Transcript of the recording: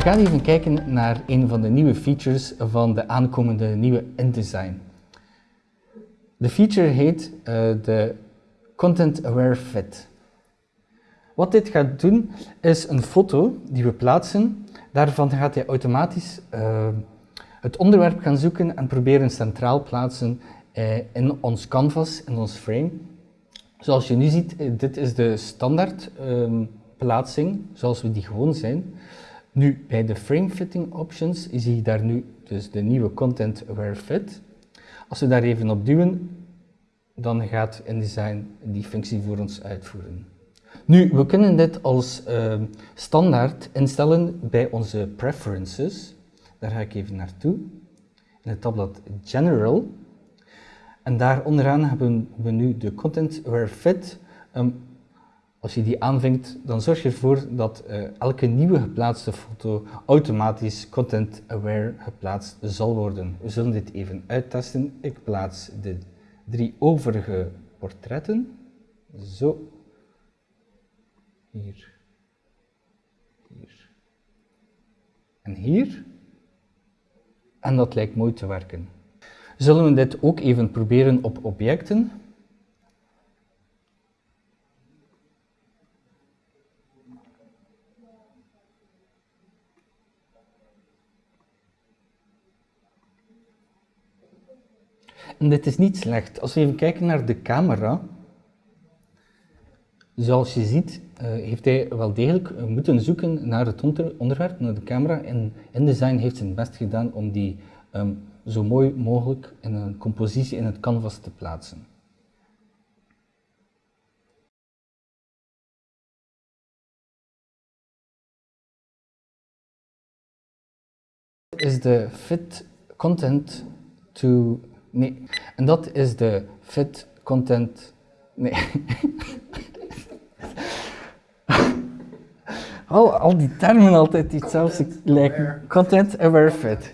gaan even kijken naar een van de nieuwe features van de aankomende nieuwe InDesign. De feature heet uh, de Content Aware Fit. Wat dit gaat doen, is een foto die we plaatsen. Daarvan gaat hij automatisch uh, het onderwerp gaan zoeken en proberen centraal plaatsen uh, in ons canvas, in ons frame. Zoals je nu ziet, dit is de standaard um, plaatsing, zoals we die gewoon zijn. Nu, bij de frame fitting options zie je daar nu dus de nieuwe content aware fit. Als we daar even op duwen, dan gaat InDesign die functie voor ons uitvoeren. Nu, we kunnen dit als uh, standaard instellen bij onze preferences. Daar ga ik even naartoe. In het tabblad General. En daar onderaan hebben we nu de Content Aware Fit. Um, als je die aanvinkt, dan zorg je ervoor dat uh, elke nieuwe geplaatste foto automatisch Content Aware geplaatst zal worden. We zullen dit even uittesten. Ik plaats de drie overige portretten. Zo. Hier. Hier. En hier. En dat lijkt mooi te werken. Zullen we dit ook even proberen op objecten? En dit is niet slecht. Als we even kijken naar de camera, zoals je ziet, uh, heeft hij wel degelijk moeten zoeken naar het onder onderwerp, naar de camera. En InDesign heeft zijn best gedaan om die um, zo mooi mogelijk in een compositie in het canvas te plaatsen. is de fit content to Nee. En dat is de fit content. Nee. al, al die termen altijd iets zelfs lijken. Content aware fit.